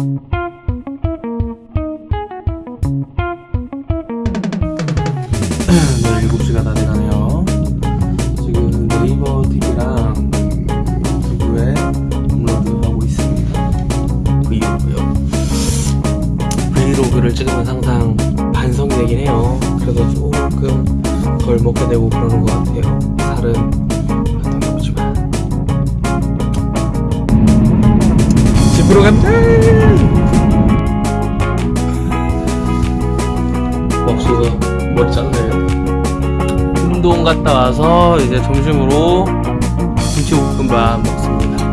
네, 7시가 다 돼가네요. 지금 네이버 TV랑 유튜브에 업로드하고 있습니다. 브이로그요. 브이로그를 찍으면 항상 반성이 되긴 해요. 그래서 조금 덜 먹게 되고 그러는 것 같아요. 살은. 집으로 간다! 운동 갔다 와서 이제 점심으로 김치볶음밥 먹습니다.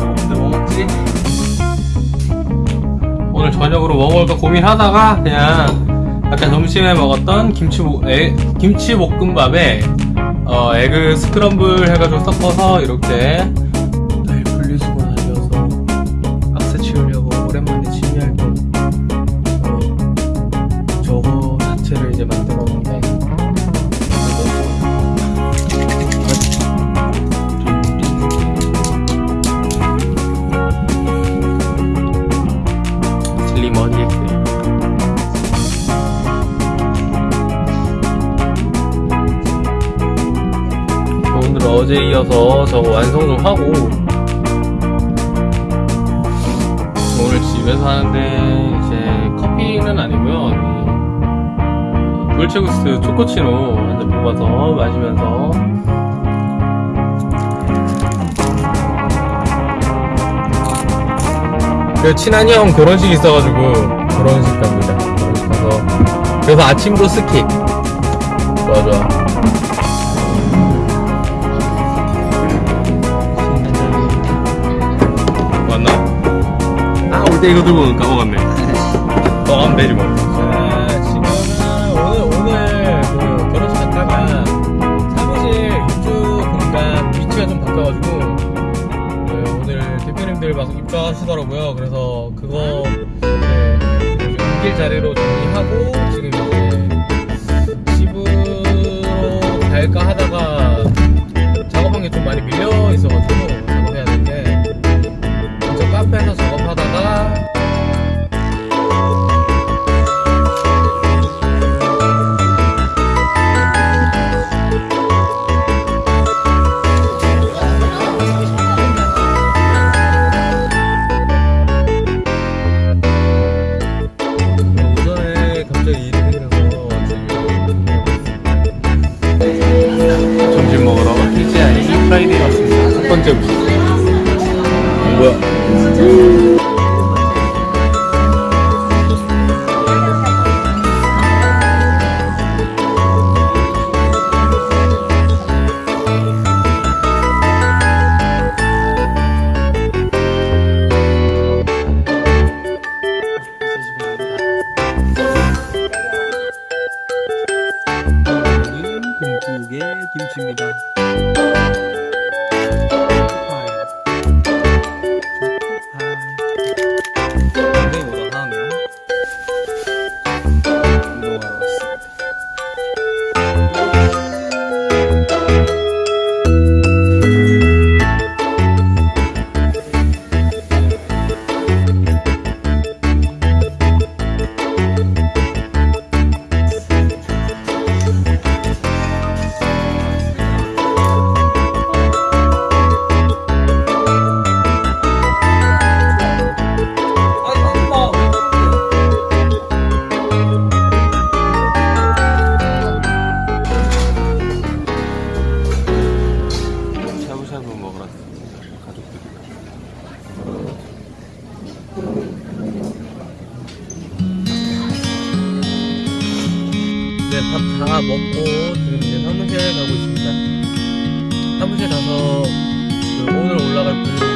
오늘 뭐 먹지? 오늘 저녁으로 뭐 먹을까 고민하다가 그냥 아까 점심에 먹었던 김치 에, 김치볶음밥에 어, 에그 스크럼블 해가지고 섞어서 이렇게 어제 이어서 저거 완성 좀 하고 오늘 집에서 하는데 이제 커피는 아니고요. 이 돌체구스토 초코치노 한잔 뽑아서 마시면서 그 친한 형 결혼식 있어가지고 결혼식 갑니다. 결혼식 가서 그래서 아침도 skip 좋아 좋아 때 이거 들고 까먹었네. 까먹으면 되지 뭐. 자, 지금은 오늘, 오늘 그 결혼식 갔다가 사무실 입주 공간 위치가 좀 바뀌어가지고 네, 오늘 대표님들 막 입주하시더라고요. 그래서 그거 네, 이제 옮길 자리로 정리하고 지금 이제 집으로 갈까 하다가 김국의 김치입니다. 이제 밥 다 먹고 지금 이제 사무실 가고 있습니다. 사무실 가서 그 오늘 올라갈 분이